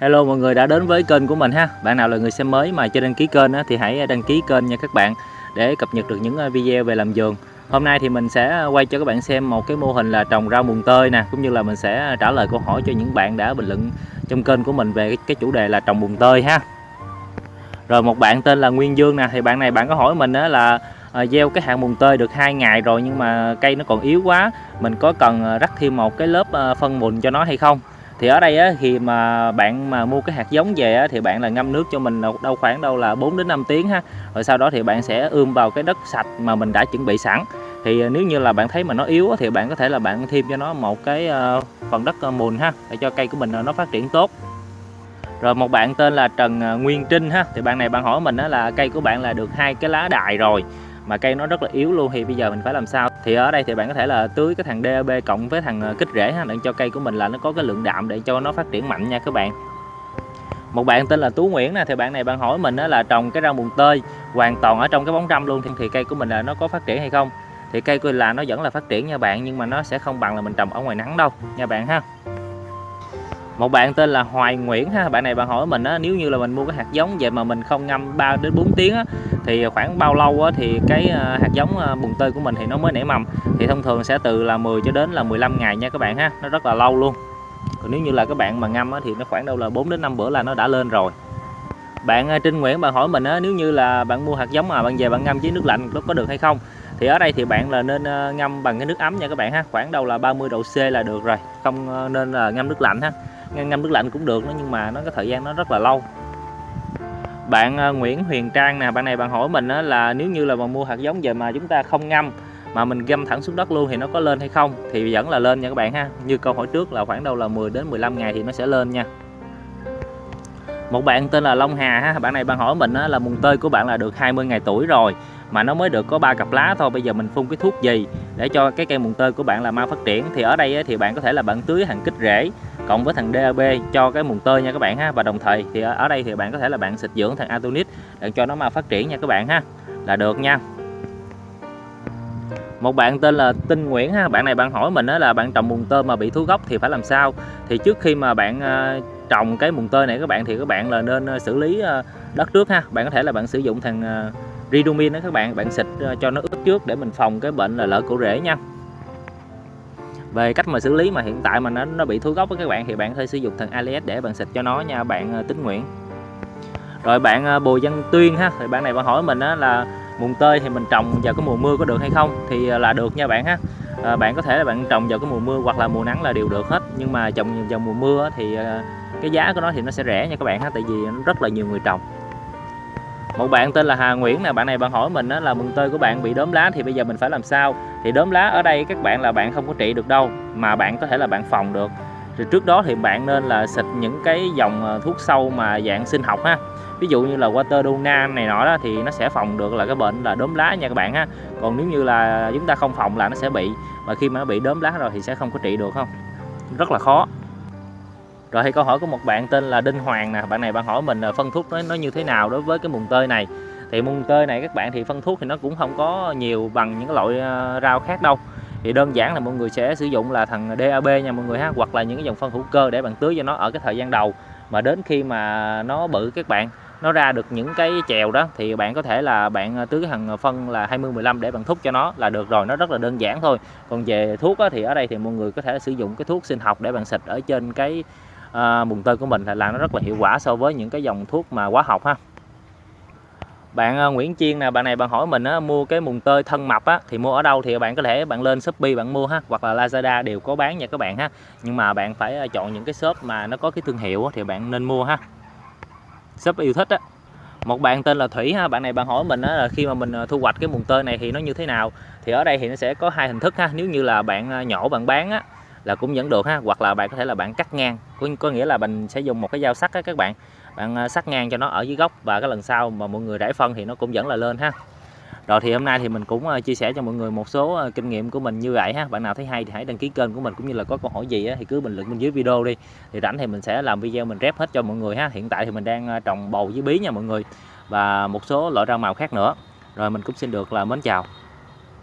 Hello mọi người đã đến với kênh của mình ha. Bạn nào là người xem mới mà chưa đăng ký kênh thì hãy đăng ký kênh nha các bạn Để cập nhật được những ờ, video về làm vườn Hôm nay thì mình sẽ quay cho các bạn xem một cái mô hình là trồng rau mùng tơi nè Cũng như là mình sẽ trả lời câu hỏi cho những bạn đã bình luận trong kênh của mình về cái, chủ đề là trồng mùng tơi ha. Rồi một bạn tên là Nguyên Dương nè Thì bạn này bạn có hỏi mình là ờ, gieo cái hạt mùng tơi được hai ngày rồi nhưng mà cây nó còn yếu quá mình có cần ờ, rắc thêm một cái lớp phân mùn cho nó hay không? Thì ở đây á, khi mà bạn mà mua cái hạt giống về á, thì bạn là ngâm nước cho mình đâu khoảng đâu là 4 đến 5 tiếng ha. Rồi sau đó thì bạn sẽ ươm vào cái đất sạch mà mình đã chuẩn bị sẵn. Thì à, nếu như là bạn thấy mà nó yếu thì bạn có thể là bạn thêm cho nó một cái ờ, phần đất ờ, mùn ha để cho cây của mình ờ, nó phát triển tốt. Rồi một bạn tên là Trần Nguyên Trinh ha. Thì bạn này bạn hỏi mình đó là cây của bạn là được hai cái lá đại rồi mà cây nó rất là yếu luôn, thì bây giờ mình phải làm sao? Thì ở đây thì bạn có thể là tưới cái thằng DAB cộng với thằng ờ, kích rễ ha, để cho cây của mình là nó có cái lượng đạm để cho nó phát triển mạnh nha các bạn. Một bạn tên là Tú Nguyễn nè, thì bạn này bạn hỏi mình đó là trồng cái rau mùng tơi hoàn toàn ở trong cái bóng râm luôn, thì cây của mình là nó có phát triển hay không? Thì cây của là nó vẫn là phát triển nha bạn, nhưng mà nó sẽ không bằng là mình trồng ở ngoài nắng đâu, nha bạn ha một bạn tên là Hoài Nguyễn ha, bạn này bạn hỏi mình á, nếu như là mình mua cái hạt giống vậy mà mình không ngâm 3 đến 4 tiếng á, thì khoảng bao lâu á thì cái ờ, hạt giống ờ, bùng bùn tơi của mình thì nó mới nảy mầm? Thì thông thường sẽ từ là 10 cho đến là 15 ngày nha các bạn ha, nó rất là lâu luôn. Còn nếu như là các bạn mà ngâm á thì nó khoảng đâu là 4 đến 5 bữa là nó đã lên rồi. Bạn ờ, Trinh Nguyễn bạn hỏi mình á, nếu như là bạn mua hạt giống mà bạn về bạn ngâm với nước lạnh nó có được hay không? Thì ở đây thì bạn là nên ờ, ngâm bằng cái nước ấm nha các bạn ha. Khoảng đâu là 30 độ C là được rồi. Không ờ, nên là ngâm nước lạnh ha. Ngâm nước lạnh cũng được đó, nhưng mà nó cái thời gian nó rất là lâu. Bạn ờ, Nguyễn Huyền Trang nè bạn này bạn hỏi mình là nếu như là mà mua hạt giống về mà chúng ta không ngâm mà mình găm thẳng xuống đất luôn thì nó có lên hay không? Thì vẫn là lên nha các bạn ha. Như câu hỏi trước là khoảng đâu là 10 đến 15 ngày thì nó sẽ lên nha một bạn tên là Long Hà ha, bạn này bạn hỏi mình là mùng tơi của bạn là được 20 ngày tuổi rồi, mà nó mới được có ba cặp lá thôi, bây giờ mình phun cái thuốc gì để cho cái cây mùng tơi của bạn là mau phát triển. Thì ở đây thì bạn có thể là bạn tưới hàng kích rễ cộng với thằng DAB cho cái mùng tơi nha các bạn ha, và đồng thời thì ở đây thì bạn có thể là bạn xịt dưỡng thằng Atonit để cho nó mau phát triển nha các bạn ha. Là được nha một bạn tên là Tinh Nguyễn ha, bạn này bạn hỏi mình đó là bạn trồng mùng tơ mà bị thú gốc thì phải làm sao? Thì trước khi mà bạn ờ, trồng cái mùng tơ này các bạn thì các bạn là nên ờ, xử lý ờ, đất trước ha. Bạn có thể là bạn sử dụng thằng Ridumin đó các bạn bạn xịt cho nó ướt trước để mình phòng cái bệnh là lở cổ rễ nha. Về cách mà xử lý mà hiện tại mà nó nó bị thối gốc với các bạn thì bạn có thể sử dụng thằng Alias để bạn xịt cho nó nha, bạn tính nguyện rồi bạn Bùi Văn Tuyên ha, thì bạn này bạn hỏi mình đó là mùng tơi thì mình trồng vào cái mùa mưa có được hay không thì à, là được nha bạn ha. À, bạn có thể là bạn trồng vào cái mùa mưa hoặc là mùa nắng là đều được hết. Nhưng mà trồng vào mùa mưa thì à, cái giá của nó thì nó sẽ rẻ nha các bạn ha tại vì nó rất là nhiều người trồng. Một bạn tên là Hà Nguyễn nè bạn này bạn hỏi mình đó là mừng tơi của bạn bị đốm lá thì bây giờ mình phải làm sao? Thì đốm lá ở đây các bạn là bạn không có trị được đâu mà bạn có thể là bạn phòng được. Thì trước đó thì bạn nên là xịt những cái dòng à, thuốc sâu mà dạng sinh học ha ví dụ như là water duna này nọ đó thì nó sẽ phòng được là cái bệnh là đốm lá nha các bạn ha. Còn nếu như là chúng ta không phòng là nó sẽ bị và khi mà nó bị đốm lá rồi thì sẽ không có trị được không? Rất là khó. Rồi thì câu hỏi của một bạn tên là Đinh Hoàng nè bạn này bạn hỏi mình là phân thuốc nó, nó như thế nào đối với cái mùng tơi này? Thì mùng tơi này các bạn thì phân thuốc thì nó cũng không có nhiều bằng những cái loại ờ, rau khác đâu. Thì đơn giản là mọi người sẽ sử dụng là thằng DAB nha mọi người ha hoặc là những cái dòng phân hữu cơ để bạn tưới cho nó ở cái thời gian đầu. Mà đến khi mà nó bự các bạn nó ra được những cái chèo đó thì bạn có thể là bạn à, tưới hằng à, phân là 20 15 để bạn thúc cho nó là được rồi nó rất là đơn giản thôi. Còn về thuốc á, thì ở đây thì mọi người có thể sử dụng cái thuốc sinh học để bạn xịt ở trên cái à, mùng tơi của mình là làm nó rất là hiệu quả so với những cái dòng thuốc mà hóa học ha. Bạn à, Nguyễn Chiên nè bạn này bạn hỏi mình á, mua cái mùng tơi thân mập á, thì mua ở đâu thì bạn có thể bạn lên Shopee bạn mua ha hoặc là Lazada đều có bán nha các bạn ha. Nhưng mà bạn phải chọn những cái shop mà nó có cái thương hiệu á, thì bạn nên mua ha shop yêu thích á. Một bạn tên là Thủy ha bạn này bạn hỏi mình á, là khi mà mình à, thu hoạch cái mùng tơi này thì nó như thế nào? Thì ở đây thì nó sẽ có hai hình thức ha nếu như là bạn à, nhổ bạn bán á là cũng vẫn được ha hoặc là bạn có thể là bạn cắt ngang. Có, có nghĩa là mình sẽ dùng một cái dao sắc á các bạn bạn à, sắt sắc ngang cho nó ở dưới gốc và cái lần sau mà mọi người rải phân thì nó cũng vẫn là lên ha rồi thì hôm nay thì mình cũng ờ, chia sẻ cho mọi người một số ờ, kinh nghiệm của mình như vậy ha. Bạn nào thấy hay thì hãy đăng ký kênh của mình cũng như là có câu hỏi gì thì cứ bình luận bên dưới video đi. Thì rảnh thì mình sẽ làm video mình rep hết cho mọi người ha. Hiện tại thì mình đang ờ, trồng bầu với bí nha mọi người và một số loại rau màu khác nữa. Rồi mình cũng xin được là mến chào.